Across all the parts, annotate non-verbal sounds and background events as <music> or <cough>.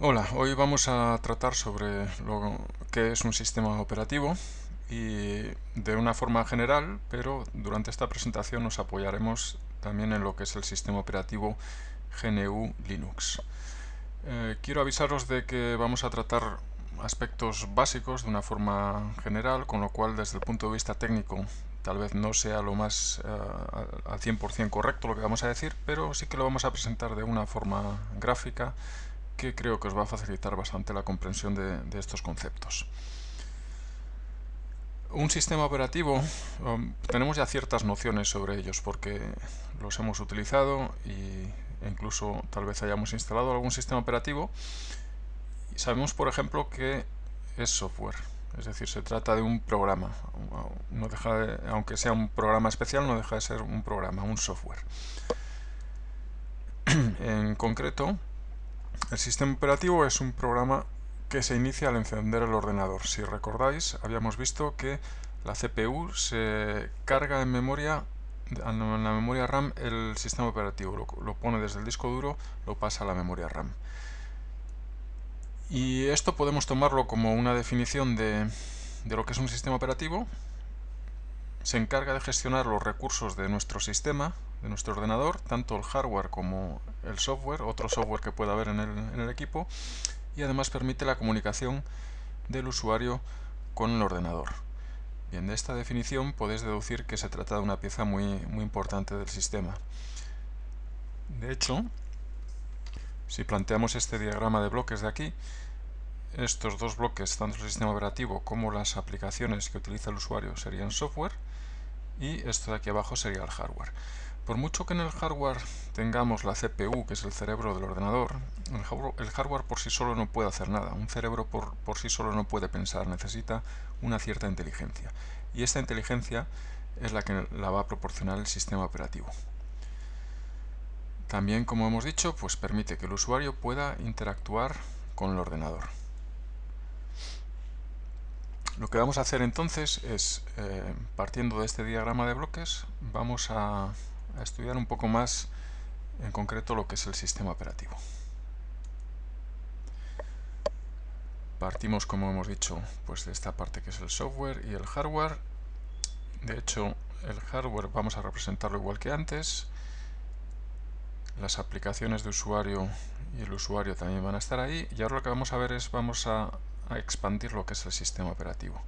Hola, hoy vamos a tratar sobre lo que es un sistema operativo y de una forma general, pero durante esta presentación nos apoyaremos también en lo que es el sistema operativo GNU Linux. Eh, quiero avisaros de que vamos a tratar aspectos básicos de una forma general, con lo cual desde el punto de vista técnico tal vez no sea lo más uh, al 100% correcto lo que vamos a decir, pero sí que lo vamos a presentar de una forma gráfica que creo que os va a facilitar bastante la comprensión de, estos conceptos. Un sistema operativo, um, tenemos ya ciertas nociones sobre ellos porque los hemos utilizado y incluso tal vez hayamos instalado algún sistema operativo. Sabemos, por ejemplo, que es software, es decir, se trata de un programa. No deja de, aunque sea un programa especial, no deja de ser un programa, un software. <clears throat> en concreto, el sistema operativo es un programa que se inicia al encender el ordenador. Si recordáis, habíamos visto que la CPU se carga en memoria en la memoria RAM el sistema operativo, lo, pone desde el disco duro, lo pasa a la memoria RAM. Y esto podemos tomarlo como una definición de, de lo que es un sistema operativo. Se encarga de gestionar los recursos de nuestro sistema, de nuestro ordenador, tanto el hardware como el software, otro software que pueda haber en el, en el equipo, y además permite la comunicación del usuario con el ordenador. Bien, de esta definición podéis deducir que se trata de una pieza muy, muy importante del sistema. De hecho, si planteamos este diagrama de bloques de aquí, estos dos bloques, tanto el sistema operativo como las aplicaciones que utiliza el usuario serían software y esto de aquí abajo sería el hardware. Por mucho que en el hardware tengamos la CPU, que es el cerebro del ordenador, el hardware por sí solo no puede hacer nada. Un cerebro por, por sí solo no puede pensar, necesita una cierta inteligencia. Y esta inteligencia es la que la va a proporcionar el sistema operativo. También, como hemos dicho, pues permite que el usuario pueda interactuar con el ordenador. Lo que vamos a hacer entonces es, eh, partiendo de este diagrama de bloques, vamos a a estudiar un poco más en concreto lo que es el sistema operativo. Partimos, como hemos dicho, pues de esta parte que es el software y el hardware. De hecho, el hardware vamos a representarlo igual que antes. Las aplicaciones de usuario y el usuario también van a estar ahí. Y ahora lo que vamos a ver es, vamos a, expandir lo que es el sistema operativo.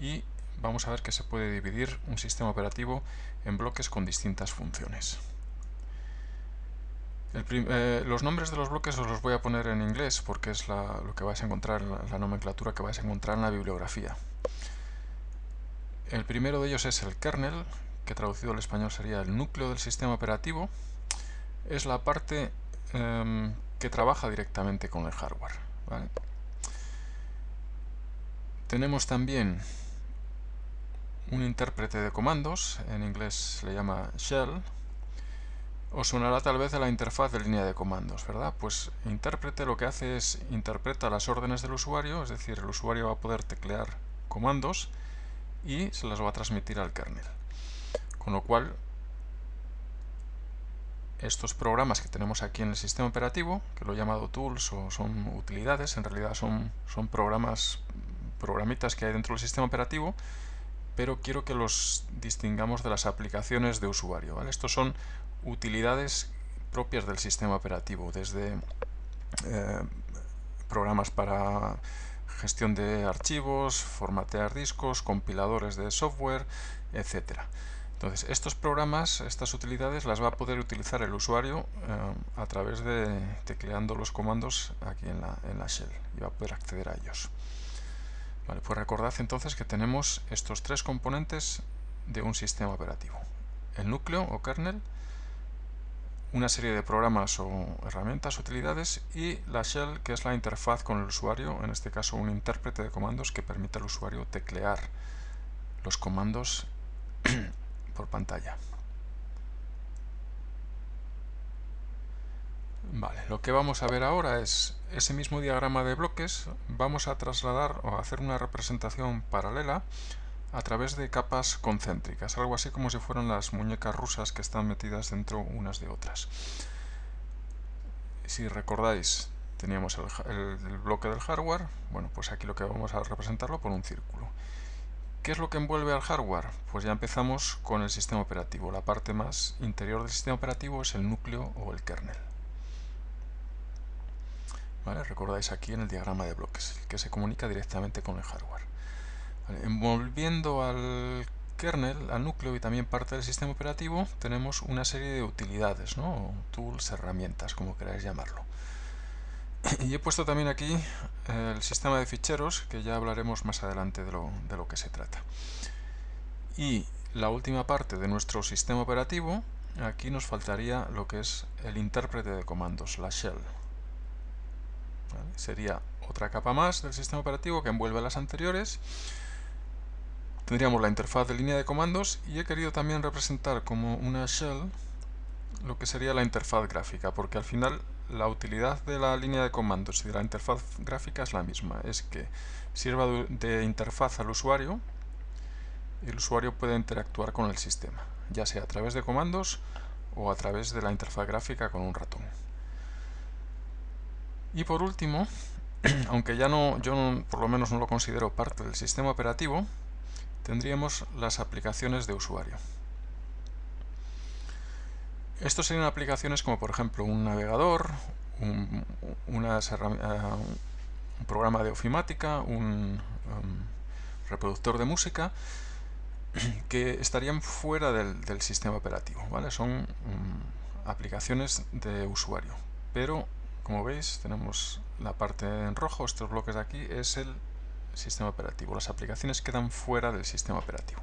Y vamos a ver que se puede dividir un sistema operativo en bloques con distintas funciones. Eh, los nombres de los bloques os los voy a poner en inglés porque es lo que vais a encontrar, la, la nomenclatura que vais a encontrar en la bibliografía. El primero de ellos es el kernel, que traducido al español sería el núcleo del sistema operativo. Es la parte eh, que trabaja directamente con el hardware. Tenemos también un intérprete de comandos, en inglés se le llama shell, os sonará tal vez de la interfaz de línea de comandos, ¿verdad? Pues intérprete lo que hace es interpreta las órdenes del usuario, es decir, el usuario va a poder teclear comandos y se las va a transmitir al kernel. Con lo cual, estos programas que tenemos aquí en el sistema operativo, que lo he llamado tools o son utilidades, en realidad son, son programas, programitas que hay dentro del sistema operativo, pero quiero que los distingamos de las aplicaciones de usuario. ¿vale? Estos son utilidades propias del sistema operativo, desde eh, programas para gestión de archivos, formatear discos, compiladores de software, etc. Entonces, estos programas, estas utilidades, las va a poder utilizar el usuario eh, a través de tecleando los comandos aquí en la, en la shell y va a poder acceder a ellos. Pues recordad entonces que tenemos estos tres componentes de un sistema operativo. El núcleo o kernel, una serie de programas o herramientas, utilidades y la shell que es la interfaz con el usuario, en este caso un intérprete de comandos que permite al usuario teclear los comandos <clears throat> por pantalla. Vale, lo que vamos a ver ahora es ese mismo diagrama de bloques, vamos a trasladar o a hacer una representación paralela a través de capas concéntricas, algo así como si fueran las muñecas rusas que están metidas dentro unas de otras. Si recordáis, teníamos el, bloque del hardware, bueno, pues aquí lo que vamos a representarlo por un círculo. ¿Qué es lo que envuelve al hardware? Pues ya empezamos con el sistema operativo. La parte más interior del sistema operativo es el núcleo o el kernel. Recordáis aquí en el diagrama de bloques, que se comunica directamente con el hardware. Envolviendo al kernel, al núcleo y también parte del sistema operativo, tenemos una serie de utilidades, ¿no? tools, herramientas, como queráis llamarlo. Y he puesto también aquí el sistema de ficheros, que ya hablaremos más adelante de lo, de lo que se trata. Y la última parte de nuestro sistema operativo, aquí nos faltaría lo que es el intérprete de comandos, la shell. Sería otra capa más del sistema operativo que envuelve las anteriores. Tendríamos la interfaz de línea de comandos y he querido también representar como una shell lo que sería la interfaz gráfica, porque al final la utilidad de la línea de comandos y de la interfaz gráfica es la misma, es que sirva de interfaz al usuario y el usuario puede interactuar con el sistema, ya sea a través de comandos o a través de la interfaz gráfica con un ratón. Y por último, <clears throat> aunque ya no, yo por lo menos no lo considero parte del sistema operativo, tendríamos las aplicaciones de usuario. Estos serían aplicaciones como por ejemplo un navegador, un, eh, programa de ofimática, un um, reproductor de música, <clears throat> que estarían fuera del, sistema operativo. ¿vale? Son um, aplicaciones de usuario. Pero, como veis, tenemos la parte en rojo, estos bloques de aquí, es el sistema operativo. Las aplicaciones quedan fuera del sistema operativo.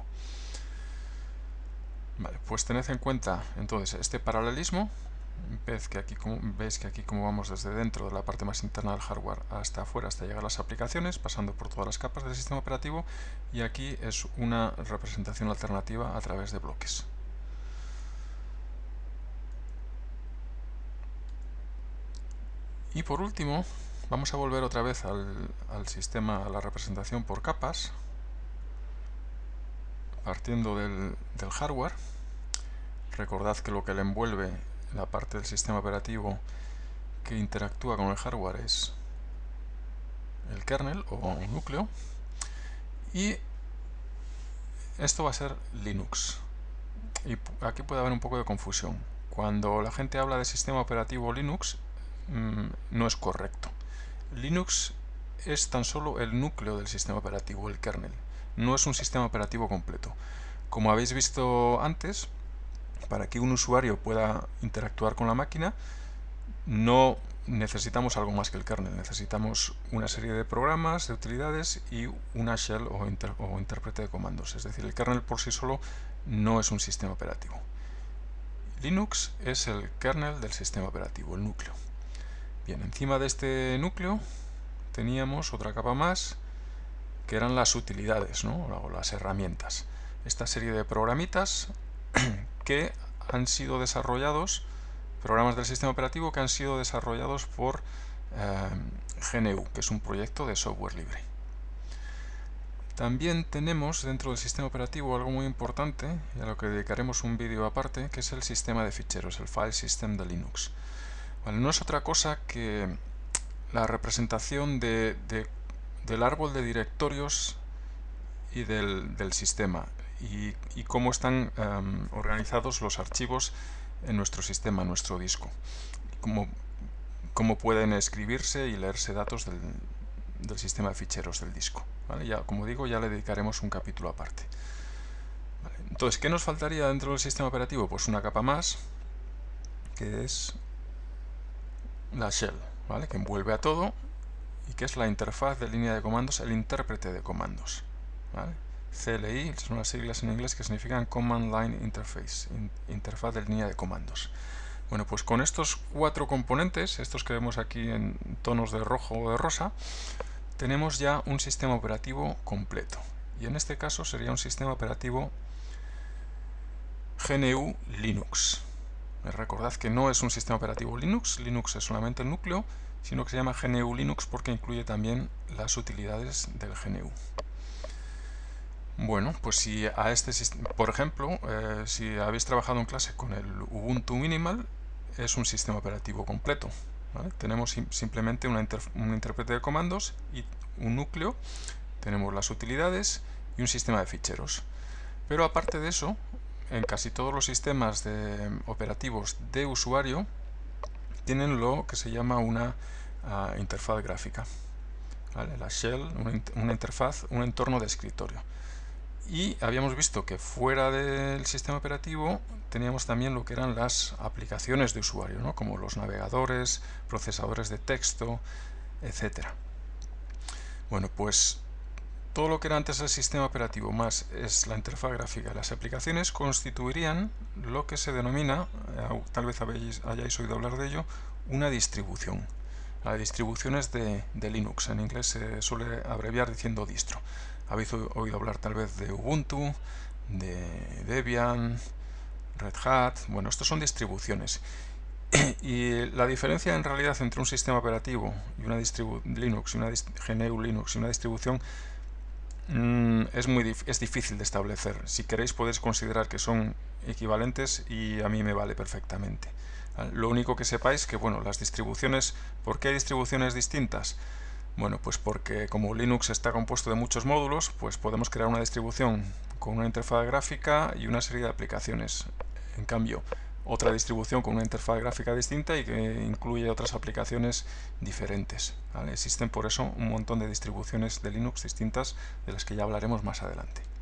Vale, pues tened en cuenta entonces este paralelismo. Ves que, aquí, ves que aquí como vamos desde dentro de la parte más interna del hardware hasta afuera, hasta llegar a las aplicaciones, pasando por todas las capas del sistema operativo, y aquí es una representación alternativa a través de bloques. Y por último, vamos a volver otra vez al, sistema, a la representación por capas, partiendo del, hardware, recordad que lo que le envuelve la parte del sistema operativo que interactúa con el hardware es el kernel o núcleo. Y esto va a ser Linux. Y aquí puede haber un poco de confusión. Cuando la gente habla de sistema operativo Linux mm, no es correcto Linux es tan solo el núcleo del sistema operativo, el kernel no es un sistema operativo completo. Como habéis visto antes, para que un usuario pueda interactuar con la máquina, no necesitamos algo más que el kernel. Necesitamos una serie de programas, de utilidades y una shell o, o intérprete de comandos. Es decir, el kernel por sí solo no es un sistema operativo. Linux es el kernel del sistema operativo, el núcleo. Bien, encima de este núcleo teníamos otra capa más que eran las utilidades ¿no? o las herramientas. Esta serie de programitas <clears throat> que han sido desarrollados, programas del sistema operativo que han sido desarrollados por eh, GNU, que es un proyecto de software libre. También tenemos dentro del sistema operativo algo muy importante, y a lo que dedicaremos un vídeo aparte, que es el sistema de ficheros, el file system de Linux. No es otra cosa que la representación de, de del árbol de directorios y del, sistema y, cómo están em, organizados los archivos en nuestro sistema, en nuestro disco. Cómo, cómo pueden escribirse y leerse datos del, sistema de ficheros del disco. Ya, como digo, ya le dedicaremos un capítulo aparte. Entonces, ¿qué nos faltaría dentro del sistema operativo? Pues una capa más, que es la shell, ¿vale? que envuelve a todo y que es la interfaz de línea de comandos, el intérprete de comandos. CLI son las siglas en inglés que significan Command Line Interface, interfaz de línea de comandos. Bueno, pues con estos cuatro componentes, estos que vemos aquí en tonos de rojo o de rosa, tenemos ya un sistema operativo completo. Y en este caso sería un sistema operativo GNU Linux. Recordad que no es un sistema operativo Linux, Linux es solamente el núcleo, sino que se llama GNU Linux porque incluye también las utilidades del GNU. Bueno, pues si a este por ejemplo, eh, si habéis trabajado en clase con el Ubuntu Minimal, es un sistema operativo completo. Tenemos simplemente un intérprete de comandos y un núcleo, tenemos las utilidades y un sistema de ficheros. Pero aparte de eso, en casi todos los sistemas de, operativos de usuario tienen lo que se llama una ah, interfaz gráfica. La shell, una, interfaz, un entorno de escritorio. Y habíamos visto que fuera del sistema operativo teníamos también lo que eran las aplicaciones de usuario, ¿no? como los navegadores, procesadores de texto, etc. Bueno, pues todo lo que era antes el sistema operativo más es la interfaz gráfica las aplicaciones constituirían lo que se denomina, eh, tal vez hayáis oído hablar de ello, una distribución. La distribución es de, Linux, en inglés se suele abreviar diciendo distro. Habéis oído hablar tal vez de Ubuntu, de Debian, Red Hat, bueno, estos son distribuciones. <clears throat> y la diferencia en realidad entre un sistema operativo y una Linux y una GNU Linux y una distribución Mm, es, muy es difícil de establecer. Si queréis podéis considerar que son equivalentes y a mí me vale perfectamente. Ah, lo único que sepáis que bueno, las distribuciones, ¿por qué hay distribuciones distintas? Bueno, pues porque como Linux está compuesto de muchos módulos, pues podemos crear una distribución con una interfaz gráfica y una serie de aplicaciones. En cambio, otra distribución con una interfaz gráfica distinta y que incluye otras aplicaciones diferentes. Existen por eso un montón de distribuciones de Linux distintas de las que ya hablaremos más adelante.